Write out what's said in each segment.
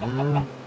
Mm.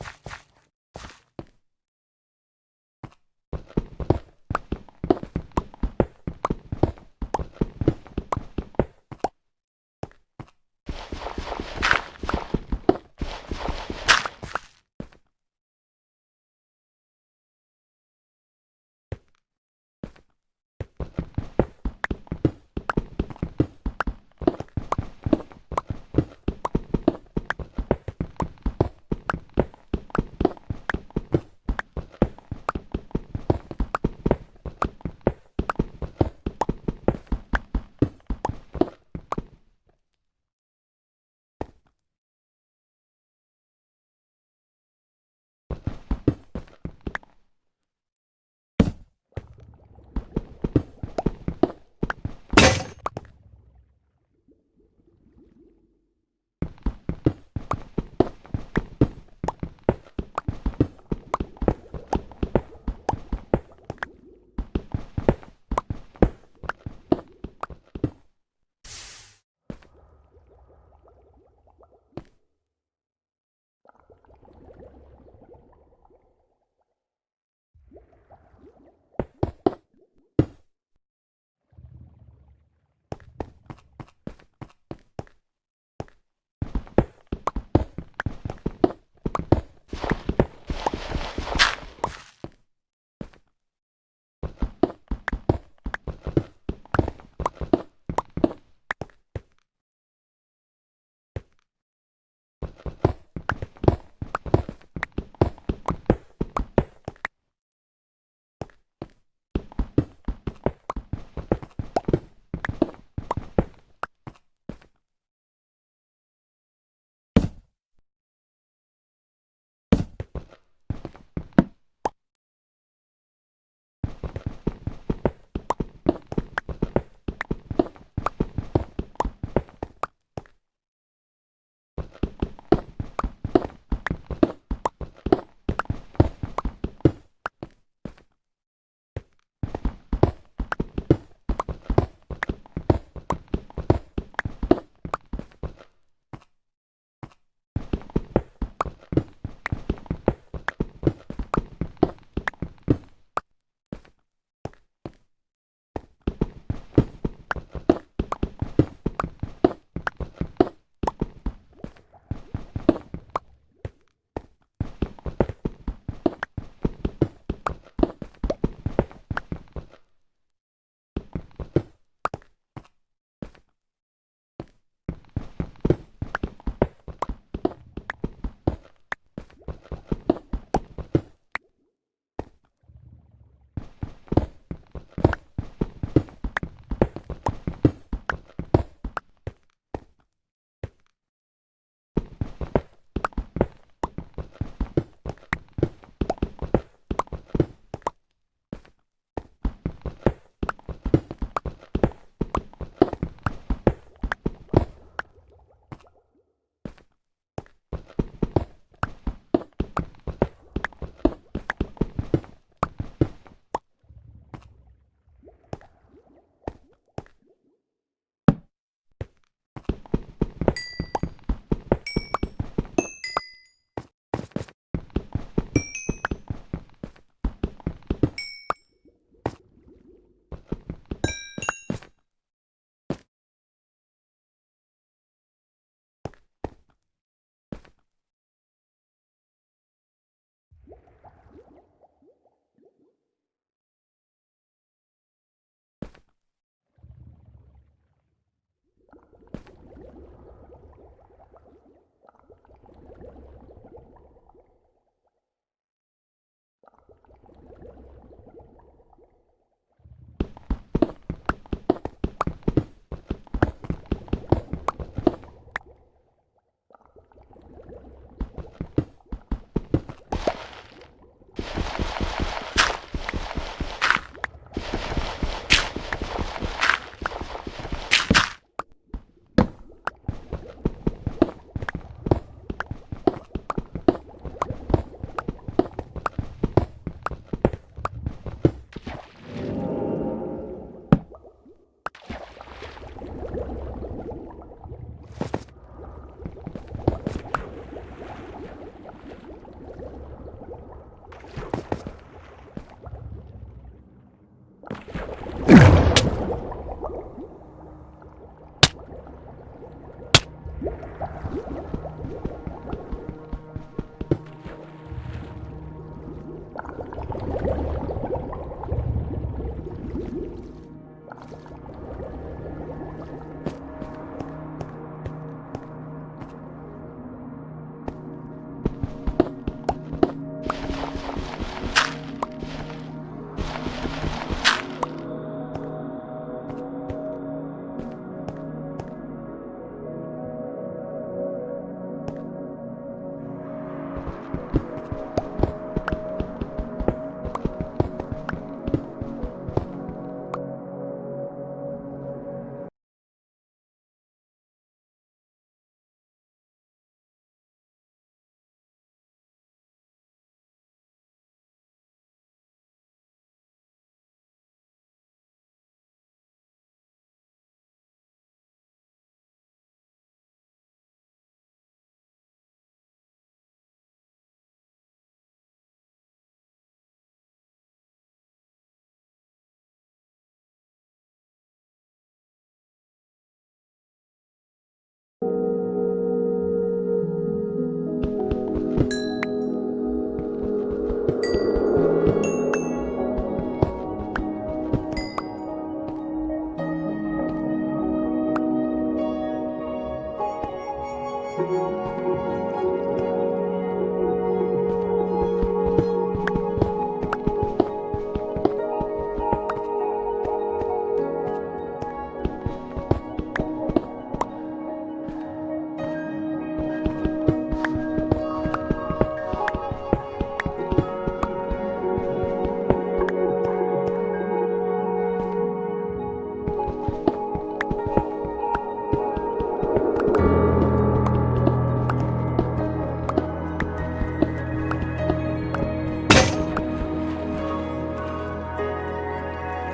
you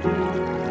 Música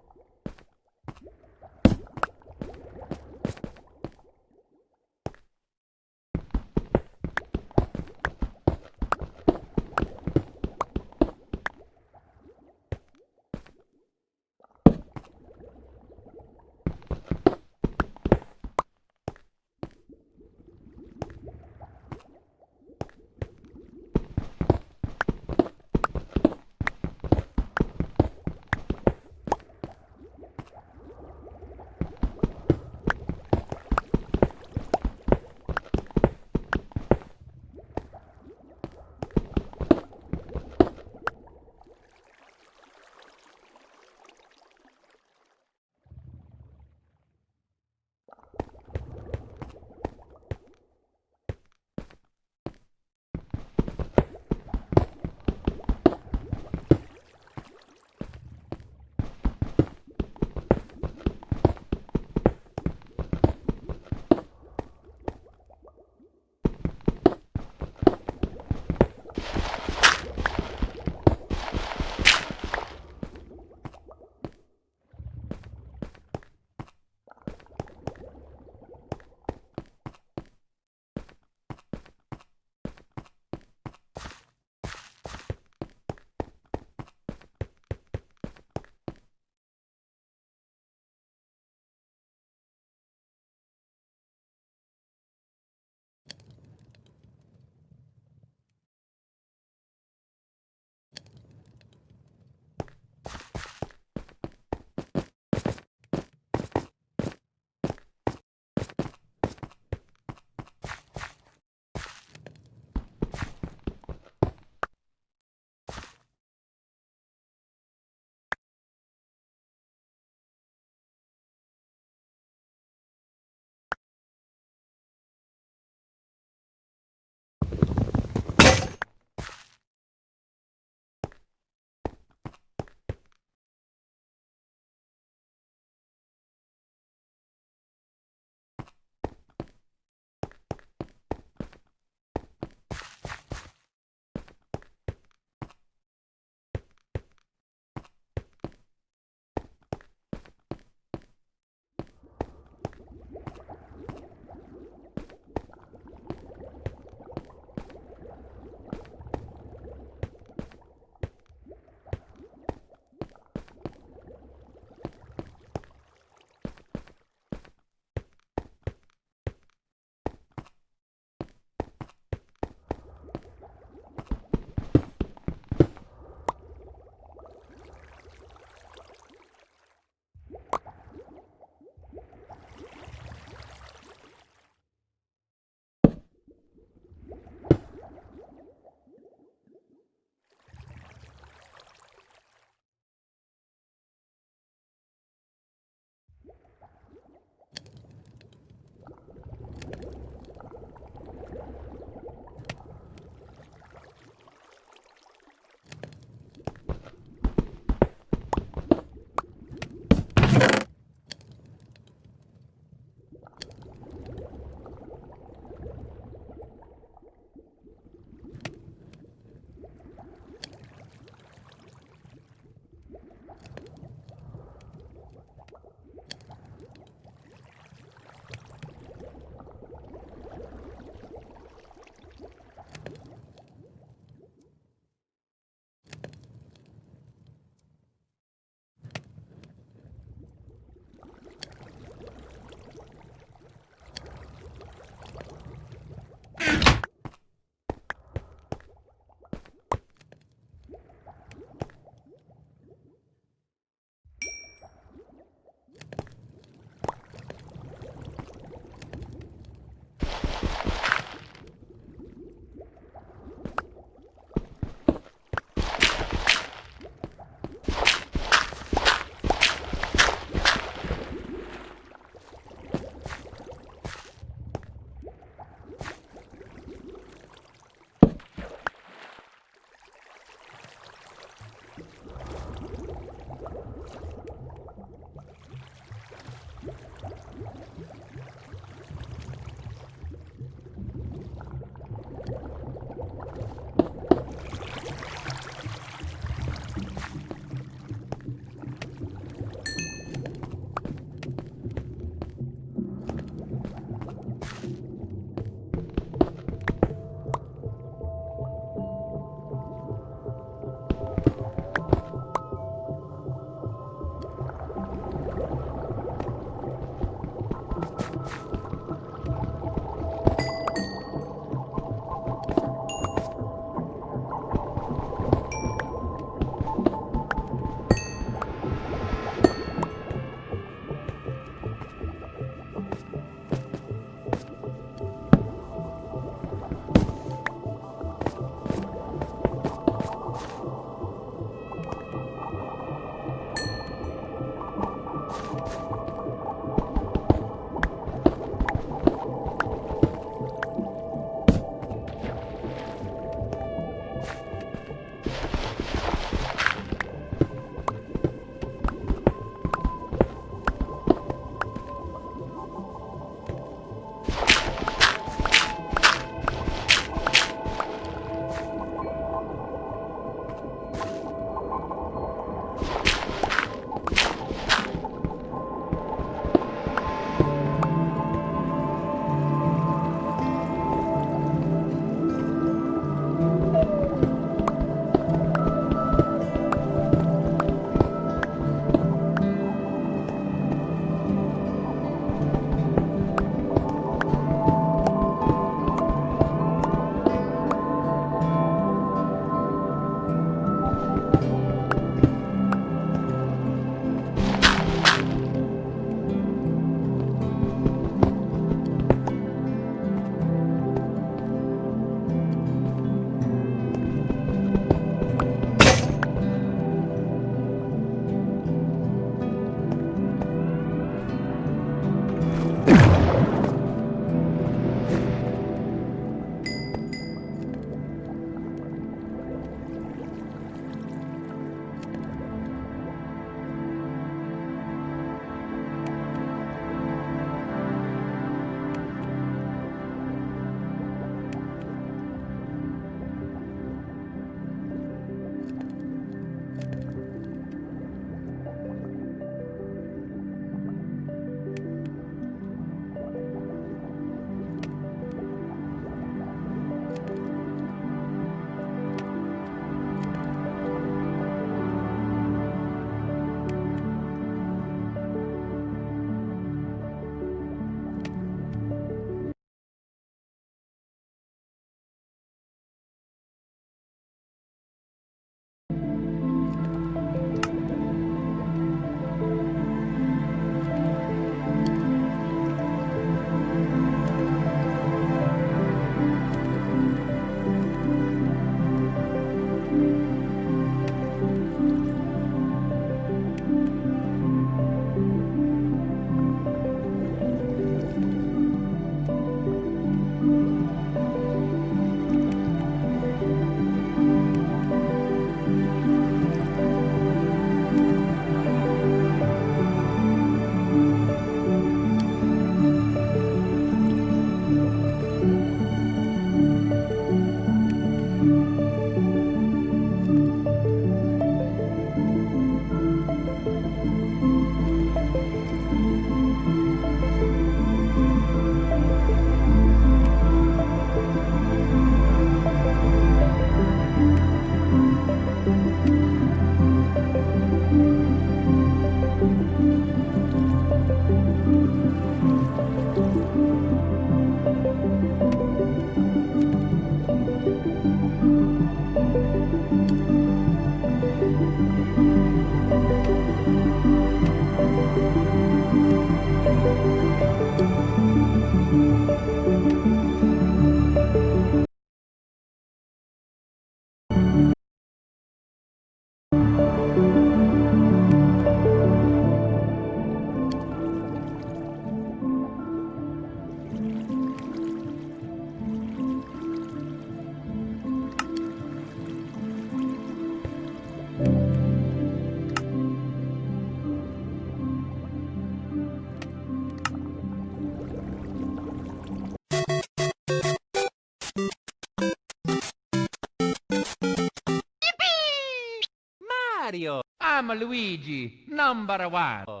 I'm Luigi, number one. Oh.